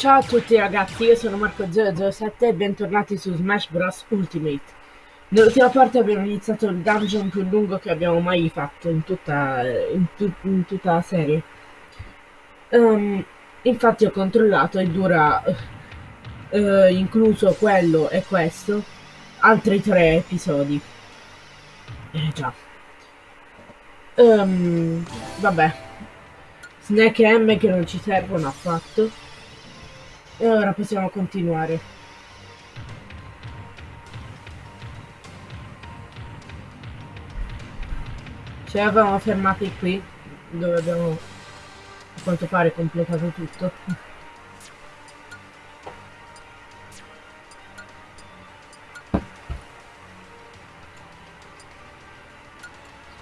Ciao a tutti ragazzi, io sono Marco007 e bentornati su Smash Bros Ultimate. Nell'ultima parte abbiamo iniziato il dungeon più lungo che abbiamo mai fatto in tutta, in tu, in tutta la serie. Um, infatti ho controllato e dura, uh, incluso quello e questo, altri tre episodi. Eh già. Um, vabbè. Snack M che non ci servono affatto. E ora possiamo continuare. Ci avevamo fermati qui, dove abbiamo a quanto pare completato tutto.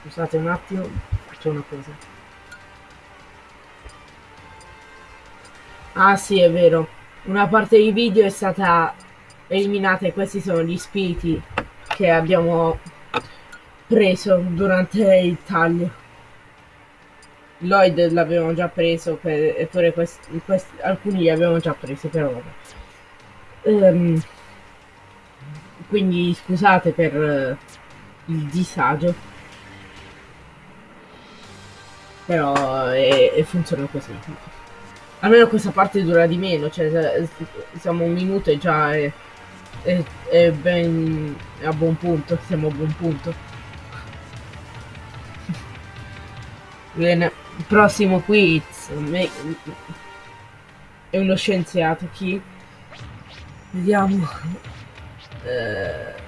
Scusate un attimo, faccio una cosa. Ah sì, è vero una parte dei video è stata eliminata e questi sono gli spiriti che abbiamo preso durante il taglio. Lloyd l'avevamo già preso per, eppure questi, questi, alcuni li avevamo già presi però. Um, quindi scusate per uh, il disagio però è, è funziona così Almeno questa parte dura di meno, cioè siamo un minuto e già è, è, è ben a buon punto, siamo a buon punto. Bene, prossimo quiz è uno scienziato chi? Vediamo. Eh...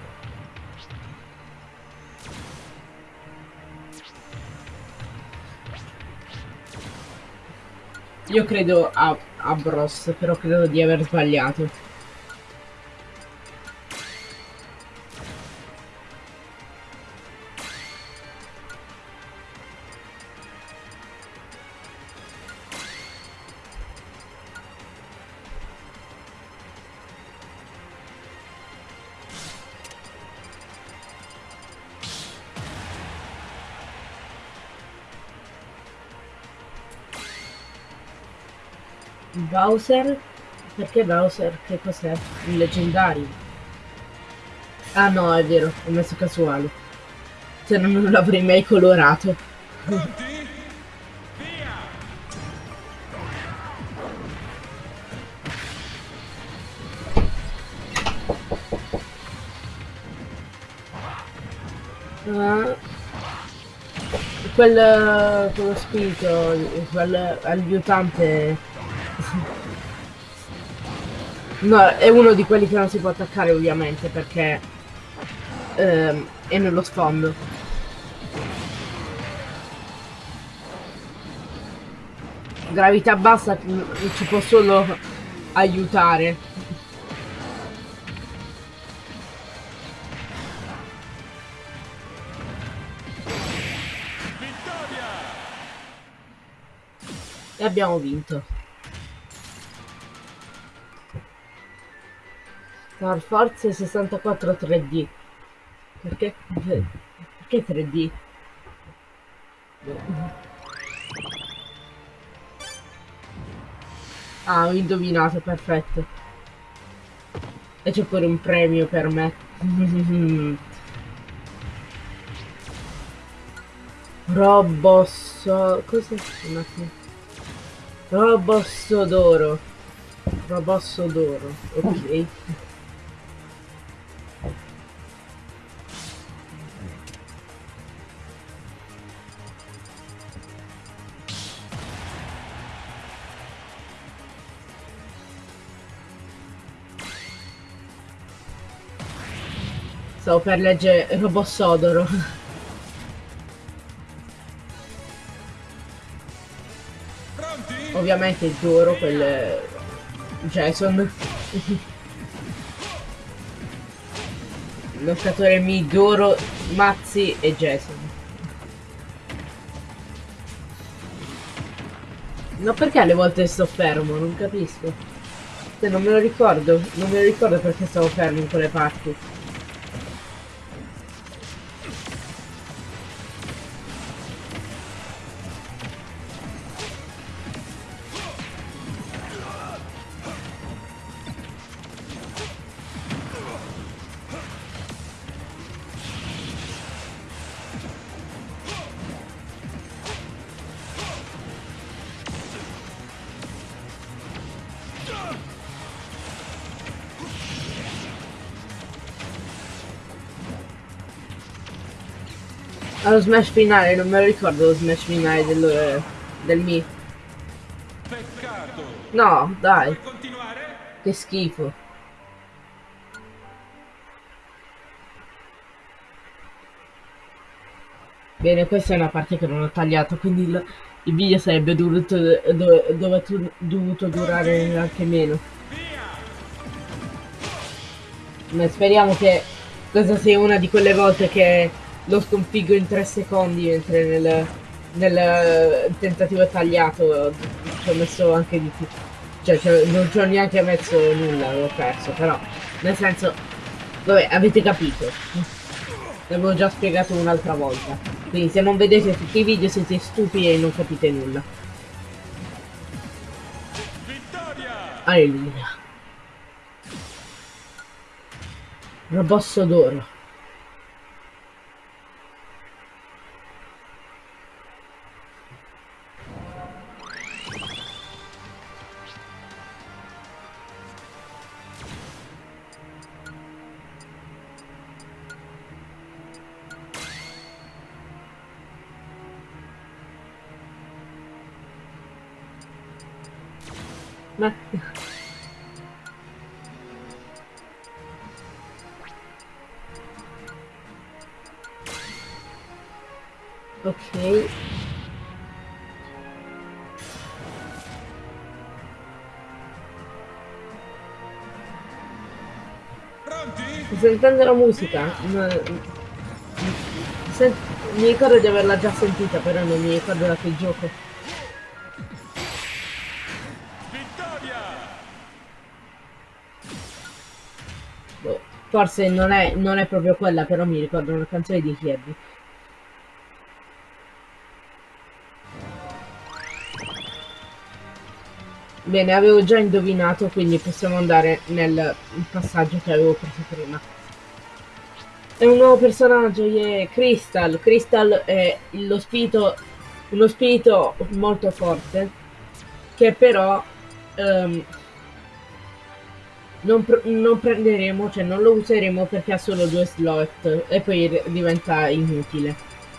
Io credo a, a Bros, però credo di aver sbagliato. Bowser? Perché Bowser? Che cos'è? Il leggendario? Ah no, è vero, ho messo casuale. Se no non l'avrei mai colorato. Uh, quel, quello spirito, quel aiutante No, è uno di quelli che non si può attaccare ovviamente perché ehm, è nello sfondo. Gravità bassa ci può solo aiutare. E abbiamo vinto. Star Force 64 3D. Perché? Perché 3D? Ah, ho indovinato, perfetto. E c'è pure un premio per me. Robosso... Cos'è? Un attimo. Robosso d'oro. Robosso d'oro, ok. Stavo per leggere Robossodoro. Pronti? Ovviamente il Doro, quel... Jason. Lottatore Mi, Doro, Mazzi e Jason. No perché alle volte sto fermo, non capisco. Cioè, non me lo ricordo, non me lo ricordo perché stavo fermo in quelle parti. Allo smash finale, non me lo ricordo lo smash finale del, del Mi. Peccato. No, dai, che schifo. Bene, questa è una parte che non ho tagliato, quindi il, il video sarebbe dovuto, do, dovuto, dovuto durare anche meno. Ma speriamo che questa sia una di quelle volte che lo sconfiggo in 3 secondi, mentre nel, nel tentativo tagliato ci ho messo anche di più. Cioè, cioè, non ci ho neanche messo nulla, avevo perso, però, nel senso, vabbè, avete capito. L'avevo già spiegato un'altra volta. Quindi se non vedete tutti i video siete stupidi e non capite nulla. Vittoria! Alleluia. Robosso d'oro. Ma... Ok. Sentendo la musica. Sen- mi ricordo di averla già sentita, però non mi ricordo da che gioco. Vittoria! Boh, forse non è, non è proprio quella, però mi ricordo una canzone di Kirby. Bene, avevo già indovinato, quindi possiamo andare nel passaggio che avevo preso prima. È un nuovo personaggio, yeah. Crystal. Crystal è lo spirito, uno spirito molto forte, che però ehm, non, pr- non prenderemo, cioè non lo useremo perché ha solo due slot e poi diventa inutile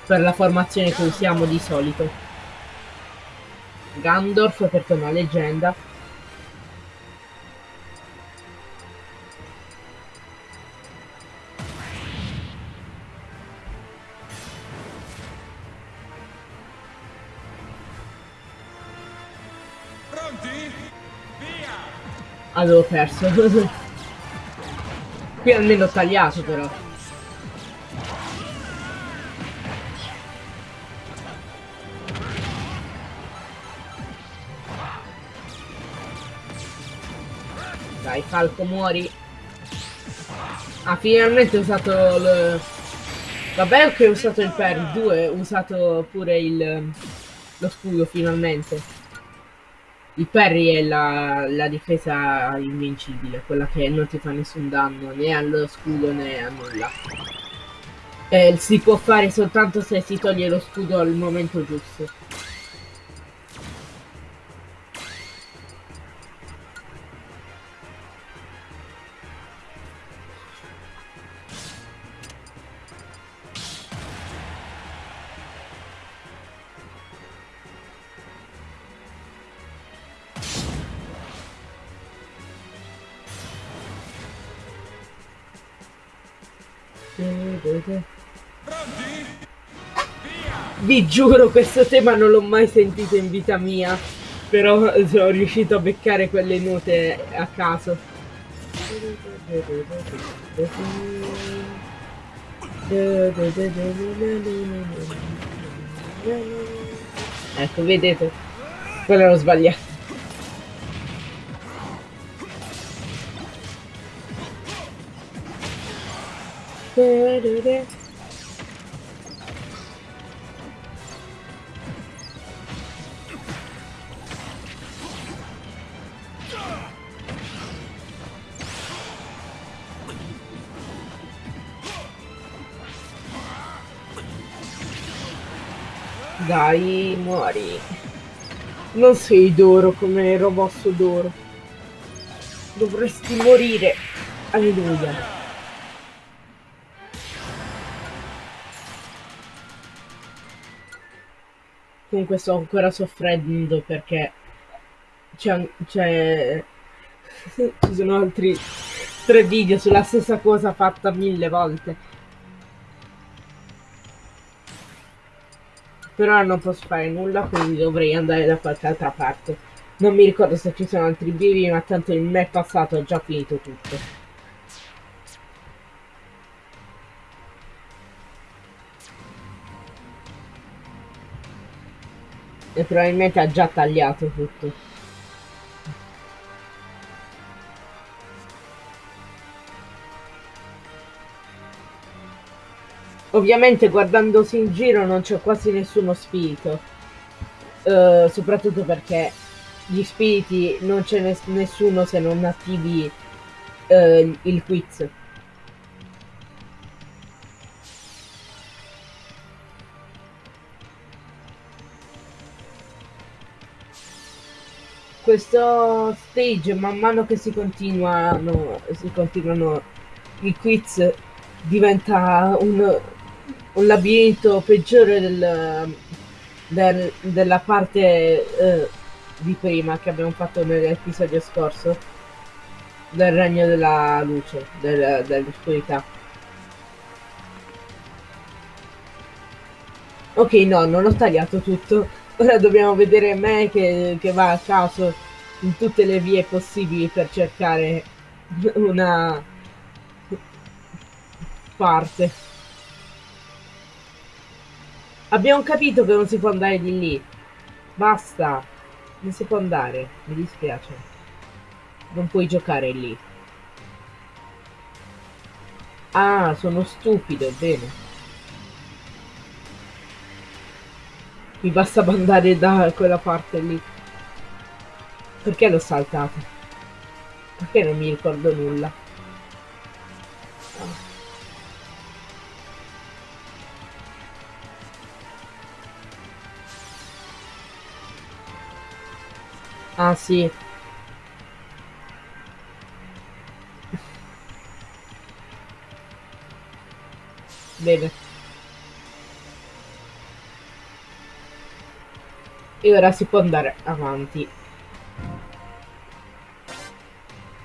per la formazione che usiamo di solito. Gandorf perché è una leggenda. Avevo perso. Qui almeno ho tagliato però. Dai, Falco, muori. Ah, finalmente ho usato il... Vabbè che ho usato il parry, due, ho usato pure il... lo scudo finalmente. Il parry è la, la difesa invincibile, quella che non ti fa nessun danno né allo scudo né a nulla. Eh, si può fare soltanto se si toglie lo scudo al momento giusto. Vi giuro, questo tema non l'ho mai sentito in vita mia. Però sono riuscito a beccare quelle note a caso. Ecco, vedete? Quello l'ho sbagliato. Dai, muori. Non sei d'oro come il robosso d'oro. Dovresti morire. Alleluia. Comunque sto ancora soffrendo perché c'è, ci sono altri tre video sulla stessa cosa fatta mille volte. Però non posso fare nulla, quindi dovrei andare da qualche altra parte. Non mi ricordo se ci sono altri bivi, ma tanto il me passato ho già finito tutto. E probabilmente ha già tagliato tutto. Ovviamente guardandosi in giro non c'è quasi nessuno spirito, Eh, soprattutto perché gli spiriti non c'è nes- nessuno se non attivi eh, il quiz. Questo stage, man mano che si continuano, si continuano i quiz, diventa un, un labirinto peggiore del, del- della parte eh, di prima che abbiamo fatto nell'episodio scorso del regno della luce, del- dell'oscurità. Ok, no, non ho tagliato tutto. Ora dobbiamo vedere me che, che va a caso in tutte le vie possibili per cercare una parte. Abbiamo capito che non si può andare di lì. Basta. Non si può andare. Mi dispiace. Non puoi giocare lì. Ah, sono stupido, bene. Mi basta andare da quella parte lì. Perché l'ho saltato? Perché non mi ricordo nulla? Ah sì. Bene. E ora si può andare avanti.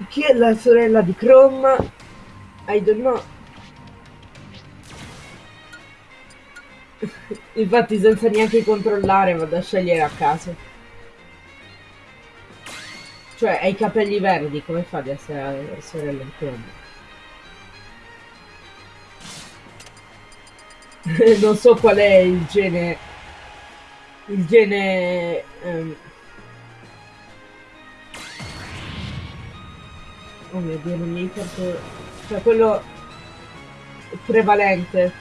Chi è la sorella di Chrome? I don't know. Infatti senza neanche controllare vado a scegliere a caso. Cioè, hai i capelli verdi, come fa ad essere la sorella di Chrome? non so qual è il gene... Il gene... ehm, Oh mio dio, non mi ricordo... Cioè, quello prevalente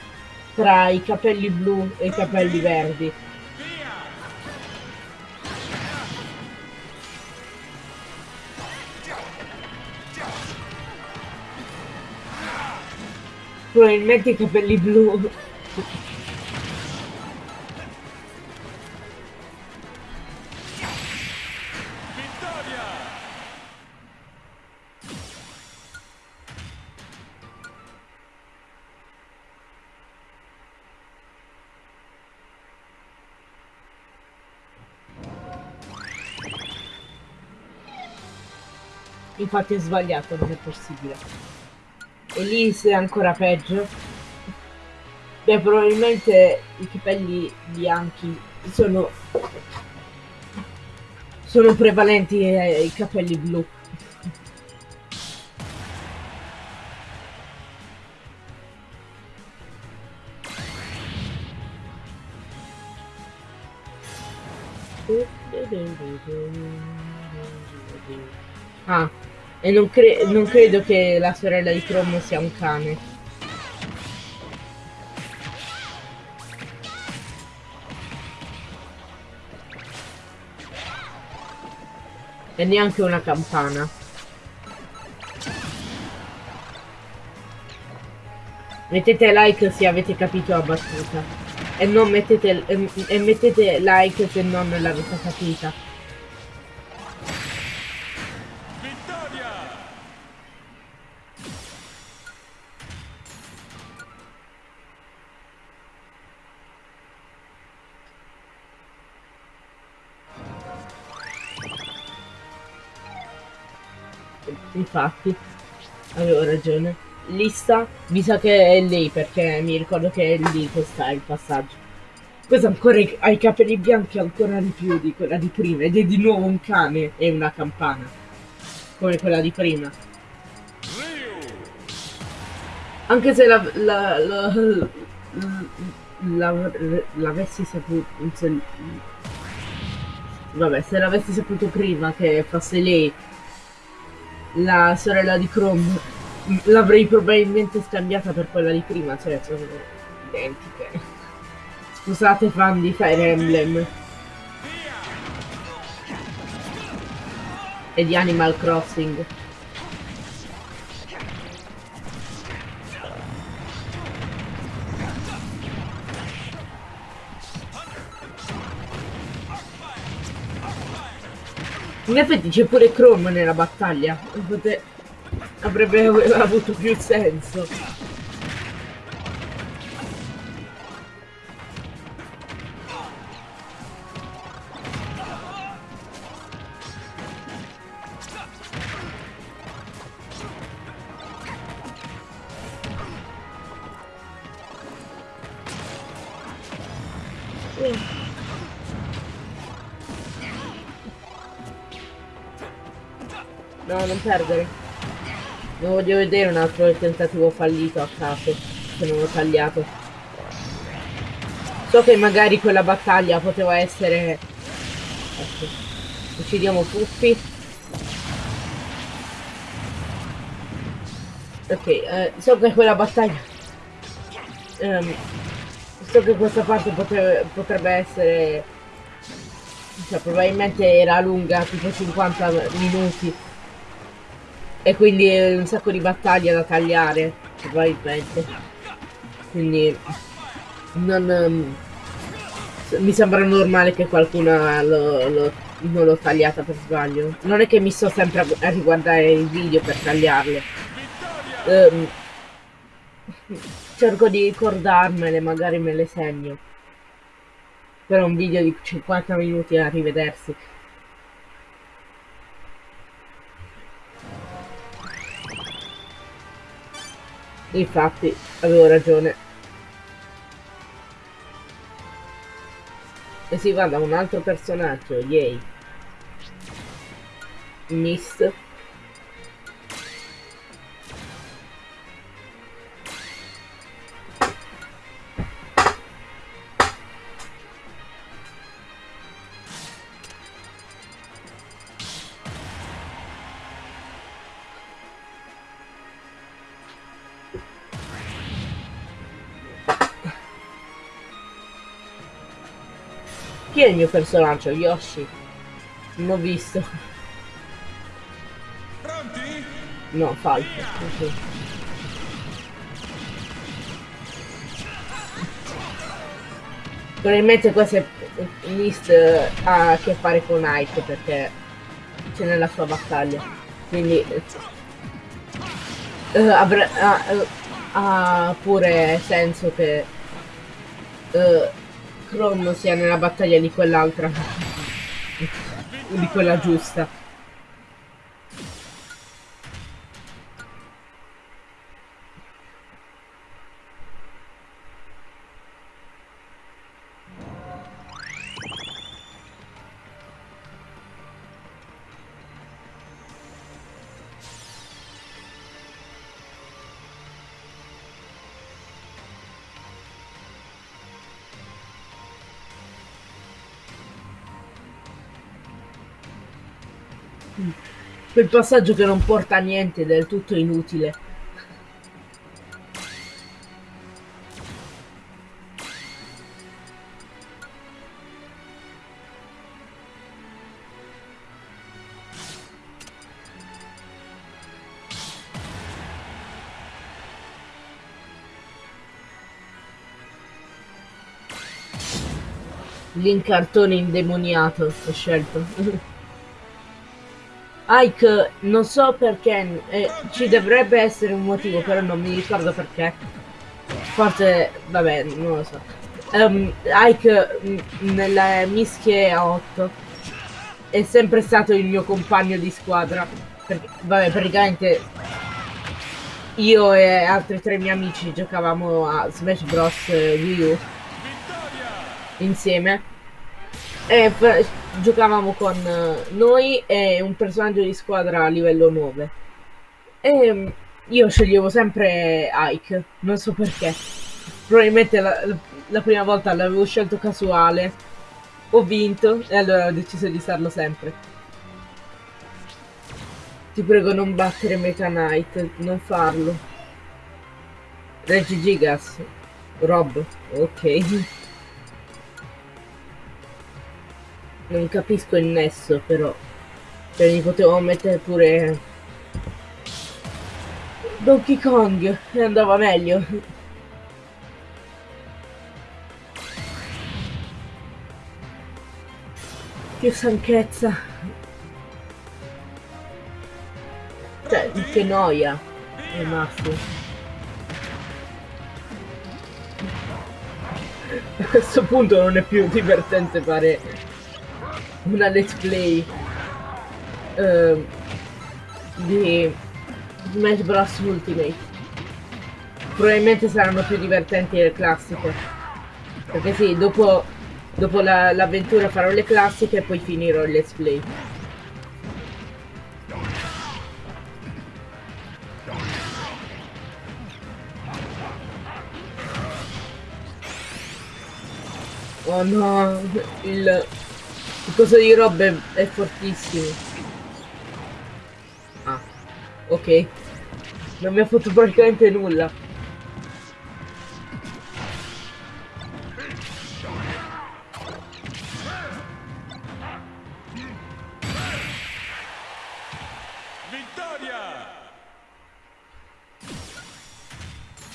tra i capelli blu e i capelli verdi. Probabilmente i capelli blu. Infatti è sbagliato, non è possibile. E lì se è ancora peggio. Beh, probabilmente i capelli bianchi sono... Sono prevalenti ai capelli blu. Ah, e non, cre- non credo che la sorella di Chrome sia un cane. E neanche una campana. Mettete like se avete capito la battuta. E mettete, e, e mettete like se non l'avete capita. Infatti, avevo ragione. Lista, mi sa che è lei perché mi ricordo che è lì che sta il passaggio. Questa ancora ha i capelli bianchi ancora di più di quella di prima ed è di nuovo un cane e una campana. Come quella di prima. Anche se la, la, la, la- l'avessi saputo... se- vabbè, se l'avessi saputo prima che fosse lei la sorella di Chrome, l'avrei probabilmente scambiata per quella di prima, cioè sono identiche. Scusate fan di Fire Emblem e di Animal Crossing. In effetti c'è pure Chrome nella battaglia. Pote- Avrebbe avuto più senso. No, non perdere. Non voglio vedere un altro tentativo fallito a caso, se non l'ho tagliato. So che magari quella battaglia poteva essere... Ecco. Uccidiamo Puffi. Ok, eh, so che quella battaglia... ehm, so che questa parte potre- potrebbe essere... Cioè, probabilmente era lunga, tipo 50 minuti. E quindi un sacco di battaglie da tagliare, probabilmente. Quindi non s- mi sembra normale che qualcuno lo, lo- non l'ho tagliata per sbaglio. Non è che mi sto sempre a, gu- a riguardare il video per tagliarle. Ehm, cerco di ricordarmele, magari me le segno. Però un video di 50 minuti a rivedersi. Infatti, avevo ragione. E si va da un altro personaggio, yay. Mist. Chi è il mio personaggio? Yoshi. Non ho visto. Pronti? No, falso. Ok. Probabilmente questo è Mist ha a che fare con Ike perché c'è nella sua battaglia. Quindi eh, avrà- ha, eh, ha pure senso che Chrome sia nella battaglia di quell'altra. di quella giusta. Quel passaggio che non porta a niente, è del tutto inutile. L'incartone indemoniato ho scelto. Ike, non so perché, eh, ci dovrebbe essere un motivo, però non mi ricordo perché. Forse, vabbè, non lo so. Ehm, Ike, m- nelle mischie a 8, è sempre stato il mio compagno di squadra. perché, vabbè, praticamente io e altri tre miei amici giocavamo a Smash Bros. Wii U insieme e giocavamo con noi e un personaggio di squadra a livello 9 e io sceglievo sempre Ike, non so perché. Probabilmente la, la prima volta l'avevo scelto casuale, ho vinto e allora ho deciso di usarlo sempre. Ti prego non battere Meta Knight, non farlo. Reggie Gigas. Rob, ok. Non capisco il nesso però. Cioè mi potevo mettere pure Donkey Kong e andava meglio. Che stanchezza. Cioè, che noia. È massimo. A questo punto non è più divertente fare una let's play uh, di Smash Bros Ultimate. Probabilmente saranno più divertenti le classiche. Perché sì, dopo, dopo l'avventura la, farò le classiche e poi finirò il let's play. Oh no, il, il coso di Rob è, è fortissimo. Ok. Non mi ha fatto praticamente nulla. Vittoria!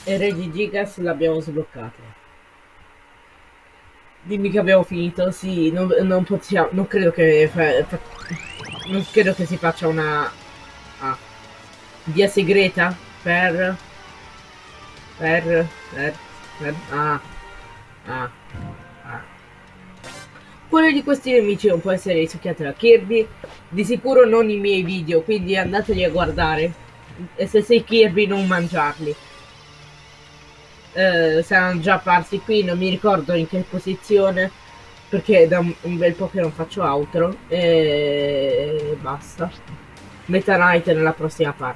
E Re di Gigas l'abbiamo sbloccato. Dimmi che abbiamo finito, sì, non, non possiamo, non credo che fa, fa, non credo che si faccia una... Ah via segreta per per per, per ah ah ah. Quello di questi nemici non può essere risucchiato da Kirby? Di sicuro non i miei video quindi andateli a guardare. E se sei Kirby non mangiarli eh, saranno già apparsi qui non mi ricordo in che posizione perché da un bel po' che non faccio altro e basta. Meta Knight nella prossima parte